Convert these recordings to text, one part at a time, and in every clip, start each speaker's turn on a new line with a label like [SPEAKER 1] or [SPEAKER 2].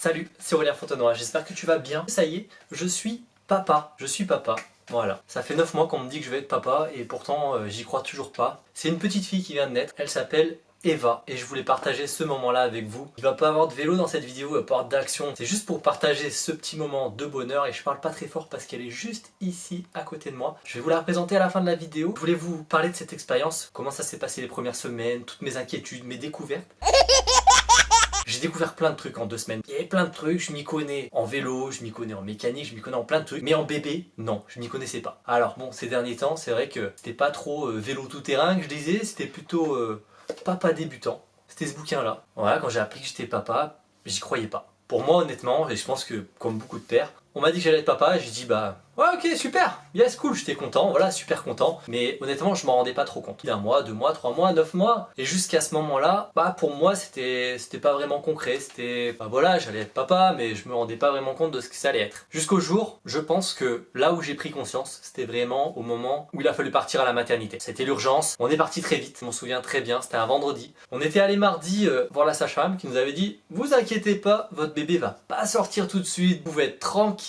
[SPEAKER 1] Salut, c'est Aurélien Fontenoy, j'espère que tu vas bien. Ça y est, je suis papa, je suis papa. Voilà, ça fait 9 mois qu'on me dit que je vais être papa et pourtant euh, j'y crois toujours pas. C'est une petite fille qui vient de naître, elle s'appelle Eva et je voulais partager ce moment là avec vous. Il va pas avoir de vélo dans cette vidéo, il va pas avoir d'action. C'est juste pour partager ce petit moment de bonheur et je parle pas très fort parce qu'elle est juste ici à côté de moi. Je vais vous la présenter à la fin de la vidéo. Je voulais vous parler de cette expérience, comment ça s'est passé les premières semaines, toutes mes inquiétudes, mes découvertes. J'ai découvert plein de trucs en deux semaines. Il y avait plein de trucs, je m'y connais en vélo, je m'y connais en mécanique, je m'y connais en plein de trucs. Mais en bébé, non, je m'y connaissais pas. Alors bon, ces derniers temps, c'est vrai que c'était pas trop euh, vélo tout terrain que je disais, c'était plutôt euh, papa débutant. C'était ce bouquin là. Voilà, quand j'ai appris que j'étais papa, j'y croyais pas. Pour moi honnêtement, et je pense que comme beaucoup de pères, on m'a dit que j'allais être papa j'ai dit bah ouais ok super, yes cool, j'étais content, voilà super content. Mais honnêtement je m'en rendais pas trop compte. Un mois, deux mois, trois mois, neuf mois. Et jusqu'à ce moment là, bah pour moi c'était c'était pas vraiment concret. C'était bah voilà j'allais être papa mais je me rendais pas vraiment compte de ce que ça allait être. Jusqu'au jour, je pense que là où j'ai pris conscience, c'était vraiment au moment où il a fallu partir à la maternité. C'était l'urgence, on est parti très vite, je m'en souviens très bien, c'était un vendredi. On était allé mardi euh, voir la sage-femme qui nous avait dit vous inquiétez pas, votre bébé va pas sortir tout de suite, vous pouvez être tranquille,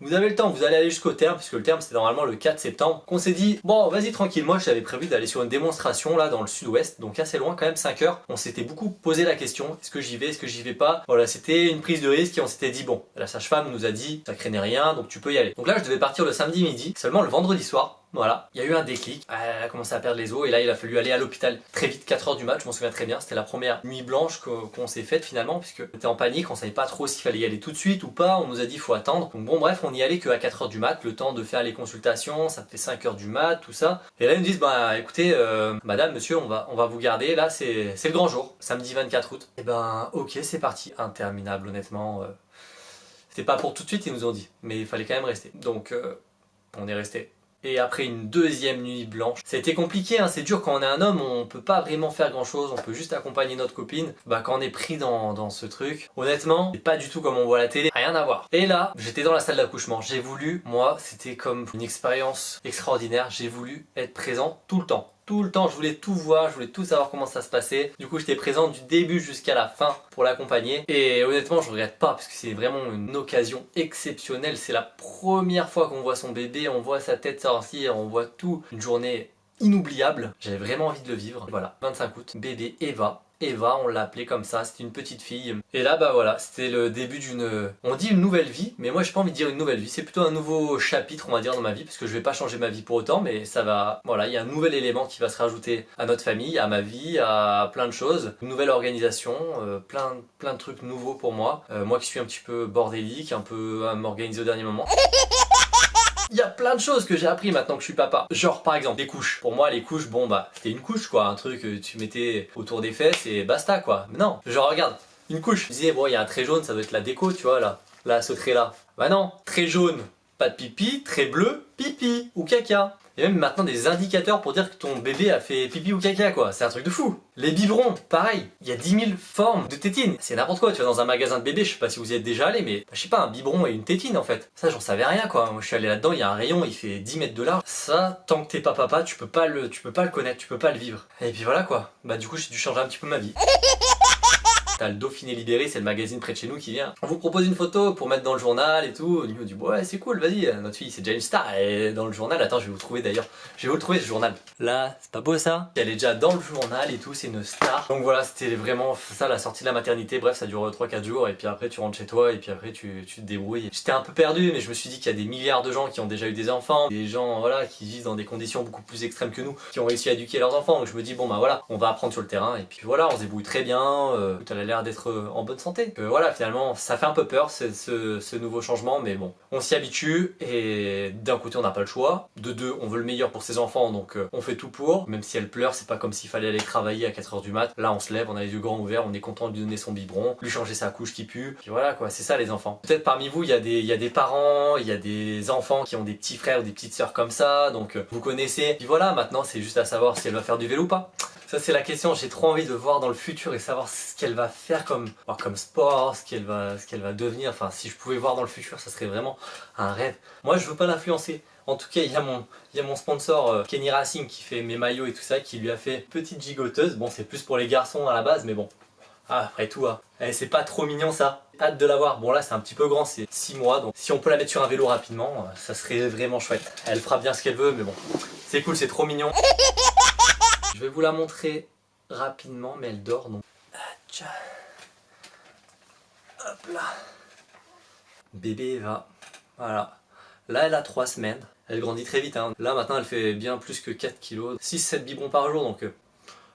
[SPEAKER 1] vous avez le temps, vous allez aller jusqu'au terme, puisque le terme c'était normalement le 4 septembre, qu'on s'est dit, bon vas-y tranquille, moi j'avais prévu d'aller sur une démonstration là dans le sud-ouest, donc assez loin quand même, 5 heures. On s'était beaucoup posé la question, est-ce que j'y vais, est-ce que j'y vais pas? Voilà, c'était une prise de risque et on s'était dit, bon, la sage-femme nous a dit, ça craignait rien, donc tu peux y aller. Donc là je devais partir le samedi midi, seulement le vendredi soir, voilà, il y a eu un déclic, elle a commencé à perdre les os et là il a fallu aller à l'hôpital très vite, 4h du mat, je m'en souviens très bien, c'était la première nuit blanche qu'on s'est faite finalement puisque on était en panique, on savait pas trop s'il fallait y aller tout de suite ou pas, on nous a dit faut attendre. Donc bon bref, on y allait que à 4h du mat, le temps de faire les consultations, ça fait 5h du mat, tout ça. Et là ils nous disent bah écoutez euh, madame, monsieur, on va, on va vous garder, là c'est le grand jour, samedi 24 août. Et ben ok c'est parti, interminable honnêtement. Euh, c'était pas pour tout de suite ils nous ont dit, mais il fallait quand même rester. Donc euh, on est resté et après une deuxième nuit blanche. Été compliqué, hein, c'est dur quand on est un homme, on peut pas vraiment faire grand chose, on peut juste accompagner notre copine. Bah quand on est pris dans, dans ce truc, honnêtement, c'est pas du tout comme on voit la télé, rien à voir. Et là, j'étais dans la salle d'accouchement, j'ai voulu, moi, c'était comme une expérience extraordinaire, j'ai voulu être présent tout le temps tout le temps, je voulais tout voir, je voulais tout savoir comment ça se passait. Du coup, j'étais présent du début jusqu'à la fin pour l'accompagner. Et honnêtement, je regrette pas parce que c'est vraiment une occasion exceptionnelle. C'est la première fois qu'on voit son bébé, on voit sa tête sortir, on voit tout. Une journée inoubliable. J'avais vraiment envie de le vivre. Voilà, 25 août, bébé Eva. Eva, on l'appelait comme ça, c'était une petite fille. Et là, bah voilà, c'était le début d'une... On dit une nouvelle vie, mais moi j'ai pas envie de dire une nouvelle vie. C'est plutôt un nouveau chapitre, on va dire, dans ma vie, parce que je vais pas changer ma vie pour autant, mais ça va... Voilà, il y a un nouvel élément qui va se rajouter à notre famille, à ma vie, à plein de choses. Une nouvelle organisation, euh, plein, plein de trucs nouveaux pour moi. Euh, moi qui suis un petit peu bordélique, un peu à m'organiser au dernier moment. Il y a plein de choses que j'ai appris maintenant que je suis papa. Genre par exemple des couches. Pour moi les couches, bon bah c'était une couche quoi, un truc que tu mettais autour des fesses et basta quoi. Mais non, genre regarde, une couche. Je disais bon il y a un trait jaune, ça doit être la déco tu vois là. Là ce trait là. Bah non, très jaune, pas de pipi, très bleu, pipi ou caca. Il y a même maintenant des indicateurs pour dire que ton bébé a fait pipi ou caca quoi, c'est un truc de fou. Les biberons, pareil, il y a 10 000 formes de tétines, c'est n'importe quoi, tu vas dans un magasin de bébé, je sais pas si vous y êtes déjà allé, mais je sais pas, un biberon et une tétine en fait. Ça j'en savais rien quoi, moi je suis allé là-dedans, il y a un rayon, il fait 10 mètres de large. Ça, tant que t'es pas papa, tu peux pas le, tu peux pas le connaître, tu peux pas le vivre. Et puis voilà quoi, bah du coup j'ai dû changer un petit peu ma vie. T'as le Dauphiné Libéré, c'est le magazine près de chez nous qui vient. On vous propose une photo pour mettre dans le journal et tout. Au niveau du ouais c'est cool, vas-y, notre fille c'est déjà une star. Et dans le journal, attends je vais vous trouver d'ailleurs. Je vais vous le trouver ce journal. Là, c'est pas beau ça? Elle est déjà dans le journal et tout, c'est une star. Donc voilà, c'était vraiment ça la sortie de la maternité. Bref, ça dure 3-4 jours et puis après tu rentres chez toi et puis après tu, tu te débrouilles. J'étais un peu perdu mais je me suis dit qu'il y a des milliards de gens qui ont déjà eu des enfants. Des gens voilà qui vivent dans des conditions beaucoup plus extrêmes que nous, qui ont réussi à éduquer leurs enfants. Donc je me dis bon bah voilà, on va apprendre sur le terrain et puis voilà, on se débrouille très bien. Euh, tout l'air d'être en bonne santé. voilà, finalement, ça fait un peu peur ce, nouveau changement, mais bon, on s'y habitue et d'un côté on n'a pas le choix, de deux on veut le meilleur pour ses enfants, donc euh, on fait tout pour, même si elle pleure, c'est pas comme s'il fallait aller travailler à 4h du mat, là on se lève, on a les yeux grands ouverts, on est content de lui donner son biberon, lui changer sa couche qui pue, puis voilà quoi, c'est ça les enfants. Peut-être parmi vous, il y, a des, il y a des parents, il y a des enfants qui ont des petits frères ou des petites sœurs comme ça, donc euh, vous connaissez, puis voilà, maintenant c'est juste à savoir si elle va faire du vélo ou pas. Ça c'est la question, j'ai trop envie de voir dans le futur et savoir ce qu'elle va faire comme, sport, ce qu'elle va, qu'elle va devenir. Enfin, si je pouvais voir dans le futur, ça serait vraiment un rêve. Moi, je veux pas l'influencer. En tout cas, il y a mon, y a mon sponsor euh, Kenny Racing qui fait mes maillots et tout ça, qui lui a fait petite gigoteuse. Bon, c'est plus pour les garçons à la base, mais bon. Ah, après tout, hein. Eh, c'est pas trop mignon ça Hâte de la voir. Bon là c'est un petit peu grand, c'est 6 mois, donc si on peut la mettre sur un vélo rapidement, euh, ça serait vraiment chouette. Elle fera bien ce qu'elle veut, mais bon, c'est cool, c'est trop mignon. Je vais vous la montrer rapidement, mais elle dort donc. Hop là. Bébé va. Voilà. Là elle a 3 semaines. Elle grandit très vite. Hein. Là maintenant elle fait bien plus que 4 kg. 6-7 biberons par jour donc euh,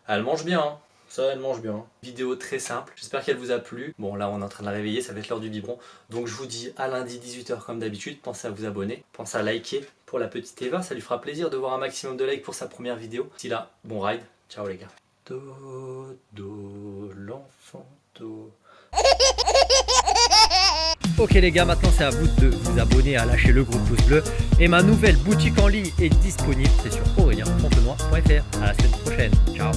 [SPEAKER 1] elle mange bien. Hein. Ça, elle mange bien. Vidéo très simple. J'espère qu'elle vous a plu. Bon, là, on est en train de la réveiller. Ça va être l'heure du biberon. Donc, je vous dis à lundi 18h comme d'habitude. Pensez à vous abonner. Pensez à liker pour la petite Eva. Ça lui fera plaisir de voir un maximum de likes pour sa première vidéo. D'ici là, bon ride. Ciao les gars. Dodo, l'enfant do. Ok les gars, maintenant c'est à vous de vous abonner, à lâcher le gros pouce bleu. Et ma nouvelle boutique en ligne est disponible, c'est sur aurélien.fontenoy.fr. À la semaine prochaine, ciao